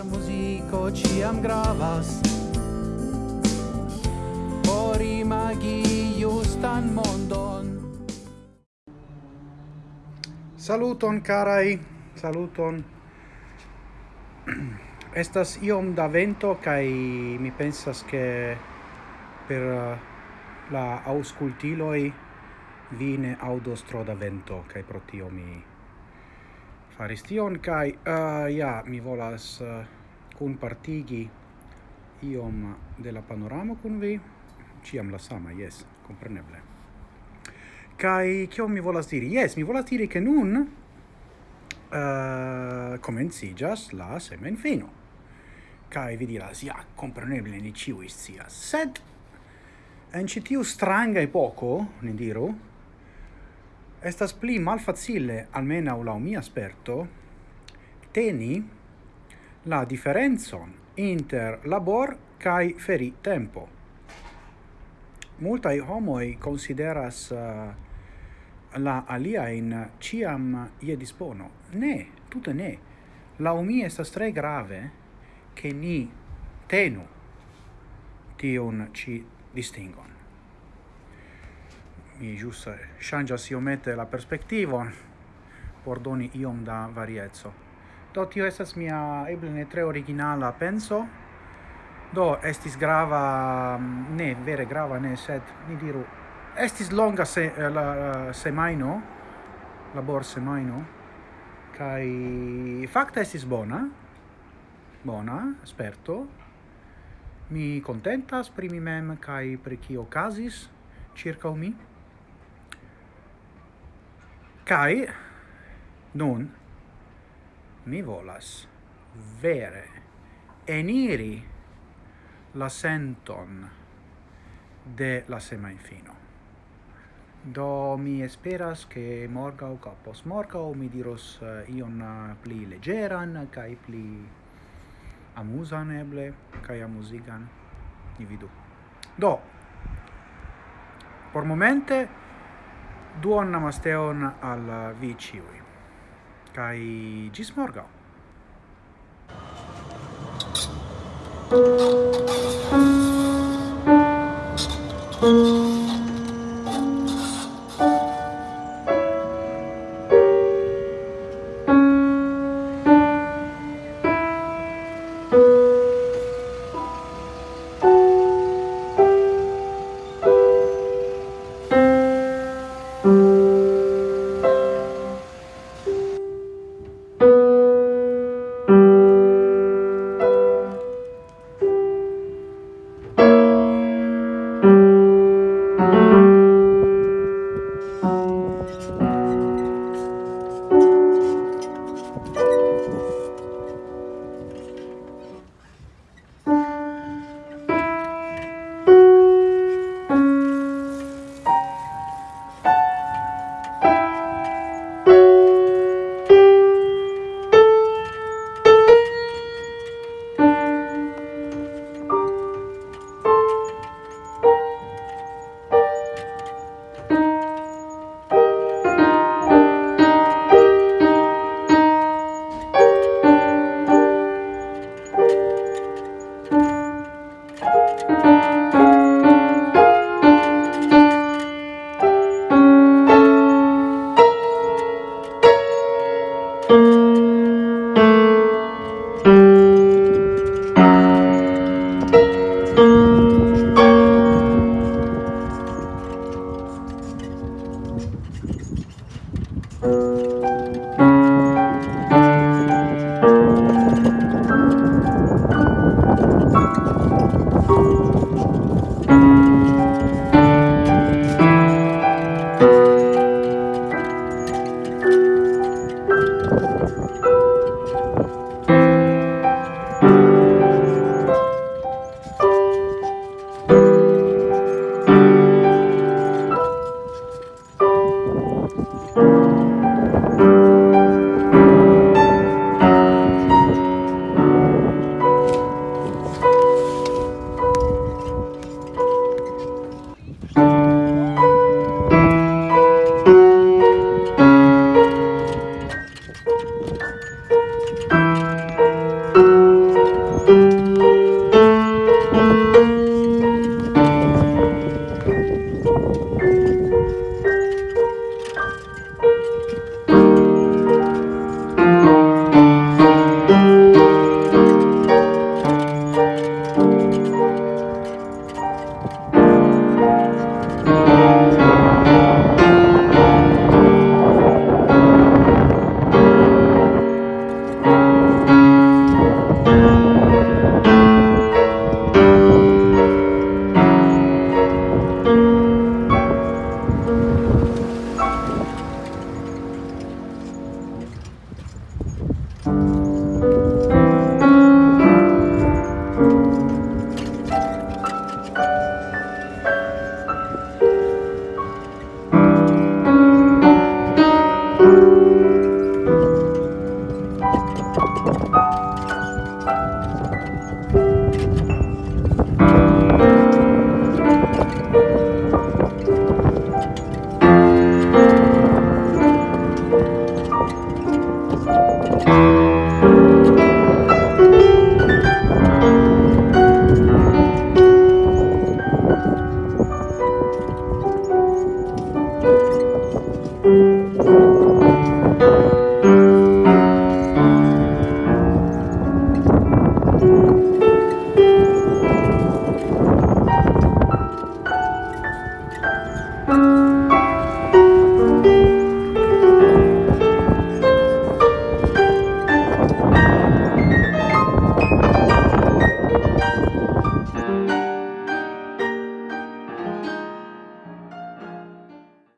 Por muziko ciam gravas. Por imagi justan mondon. Saluton carai, saluton. Estas iom da vento kai mi pensas che per uh, la auscultiloi vine audos tro da vento kai pro tio mi faris tion kai uh, ja mi volas eh, uh, kun partigi iom de la panoramo kun vi. Ciam la sama yes compreneble. Kai kio mi volas diri? Yes mi volas diri ke nun uh, comencigas la semenfino kai vi diras ja compreneble ni ciu scias sed en citiu stranga e poco ni diru estas pli malfacile, almena u la mia sperto, teni la differenzon inter labor kai feri tempo. Multai homoi consideras uh, la alia in ciam ie dispono. Ne, tutte ne. La umi estas tre grave che ni tenu tion ci distingon mi jus shangas iomete la perspectivo por doni iom da varieco. Do tio estas mia eble ne tre originala penso. Do estis grava, mm, ne vere grava ne, sed ni diru estis longa se eh, la eh, semaino, labor semaino kai fakta estis bona. Bona, esperto. Mi contentas pri mi mem kai pri kio okazis circa mi. Kai nun mi volas vere eniri la senton de la semainfino. Do mi esperas che morga o capos morga o mi diros uh, ion uh, pli legeran kai pli amusan eble kai amusigan ni vidu. Do por momente duon namasteon al uh, vi ciui. Kai gis morgau.